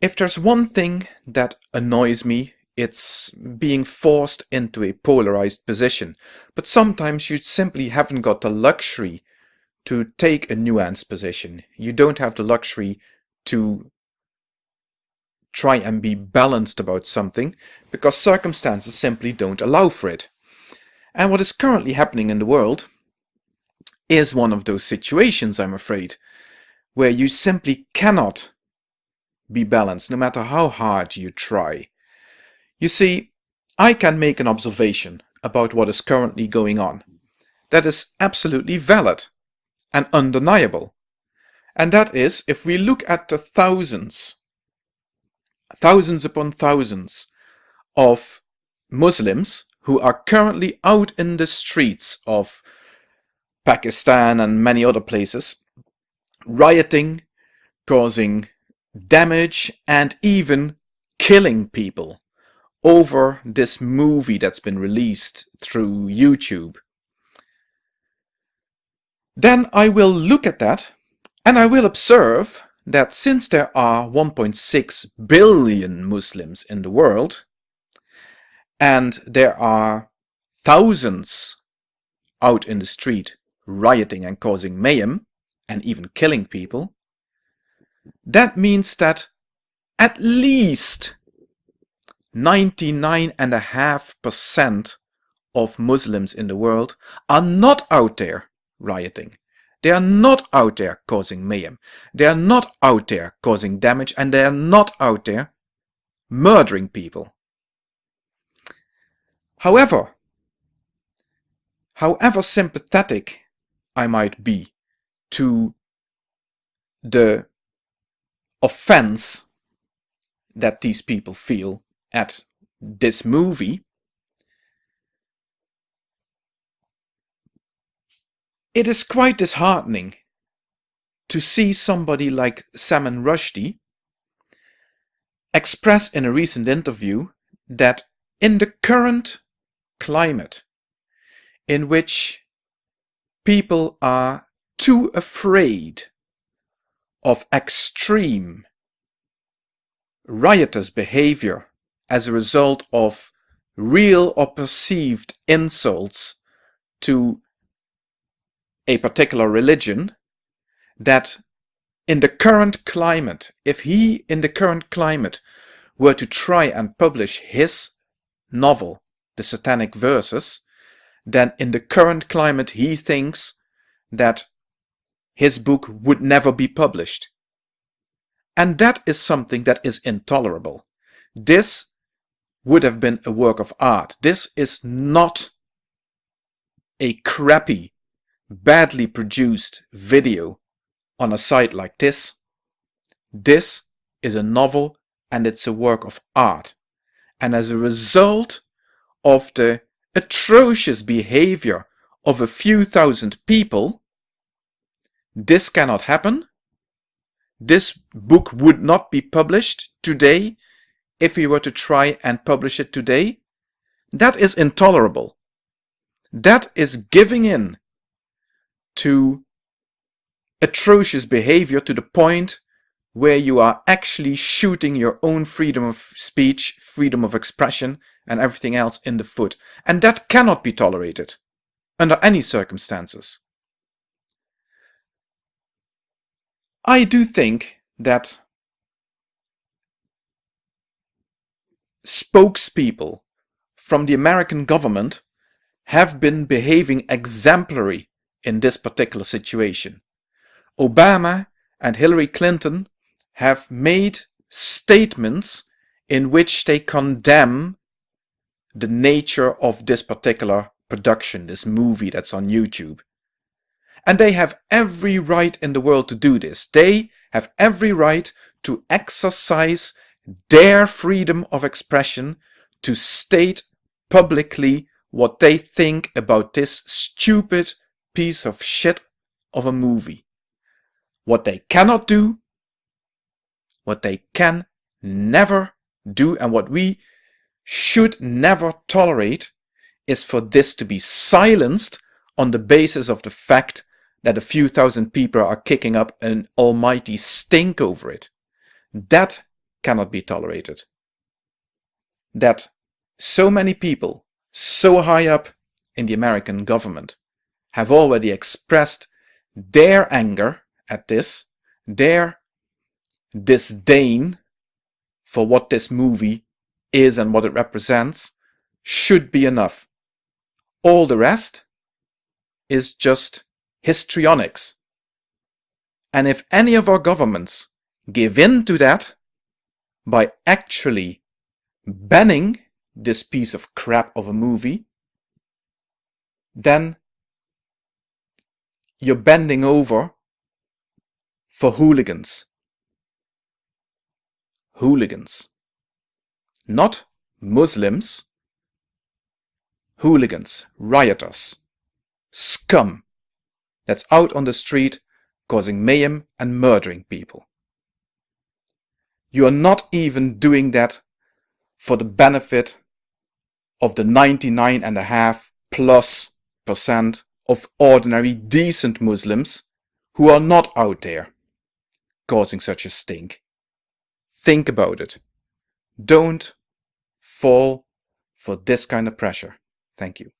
If there's one thing that annoys me, it's being forced into a polarized position. But sometimes you simply haven't got the luxury to take a nuanced position. You don't have the luxury to try and be balanced about something because circumstances simply don't allow for it. And what is currently happening in the world is one of those situations, I'm afraid, where you simply cannot be balanced no matter how hard you try. You see, I can make an observation about what is currently going on. That is absolutely valid and undeniable. And that is, if we look at the thousands, thousands upon thousands of Muslims who are currently out in the streets of Pakistan and many other places, rioting, causing damage and even killing people over this movie that's been released through YouTube. Then I will look at that and I will observe that since there are 1.6 billion Muslims in the world and there are thousands out in the street rioting and causing mayhem and even killing people, that means that at least 99.5% of Muslims in the world are not out there rioting. They are not out there causing mayhem. They are not out there causing damage and they are not out there murdering people. However, however sympathetic I might be to the offense that these people feel at this movie, it is quite disheartening to see somebody like Salman Rushdie express in a recent interview that in the current climate in which people are too afraid of extreme riotous behavior as a result of real or perceived insults to a particular religion that in the current climate, if he in the current climate were to try and publish his novel, The Satanic Verses, then in the current climate he thinks that his book would never be published. And that is something that is intolerable. This would have been a work of art. This is not a crappy, badly produced video on a site like this. This is a novel and it's a work of art. And as a result of the atrocious behavior of a few thousand people, this cannot happen. This book would not be published today if we were to try and publish it today. That is intolerable. That is giving in to atrocious behavior to the point where you are actually shooting your own freedom of speech, freedom of expression, and everything else in the foot. And that cannot be tolerated under any circumstances. I do think that spokespeople from the American government have been behaving exemplary in this particular situation. Obama and Hillary Clinton have made statements in which they condemn the nature of this particular production, this movie that's on YouTube. And they have every right in the world to do this. They have every right to exercise their freedom of expression to state publicly what they think about this stupid piece of shit of a movie. What they cannot do, what they can never do, and what we should never tolerate is for this to be silenced on the basis of the fact that a few thousand people are kicking up an almighty stink over it. That cannot be tolerated. That so many people, so high up in the American government, have already expressed their anger at this, their disdain for what this movie is and what it represents, should be enough. All the rest is just histrionics. And if any of our governments give in to that by actually banning this piece of crap of a movie, then you're bending over for hooligans. Hooligans. Not Muslims. Hooligans, rioters, scum that's out on the street causing mayhem and murdering people. You are not even doing that for the benefit of the 99 and a half plus percent of ordinary decent Muslims who are not out there causing such a stink. Think about it. Don't fall for this kind of pressure. Thank you.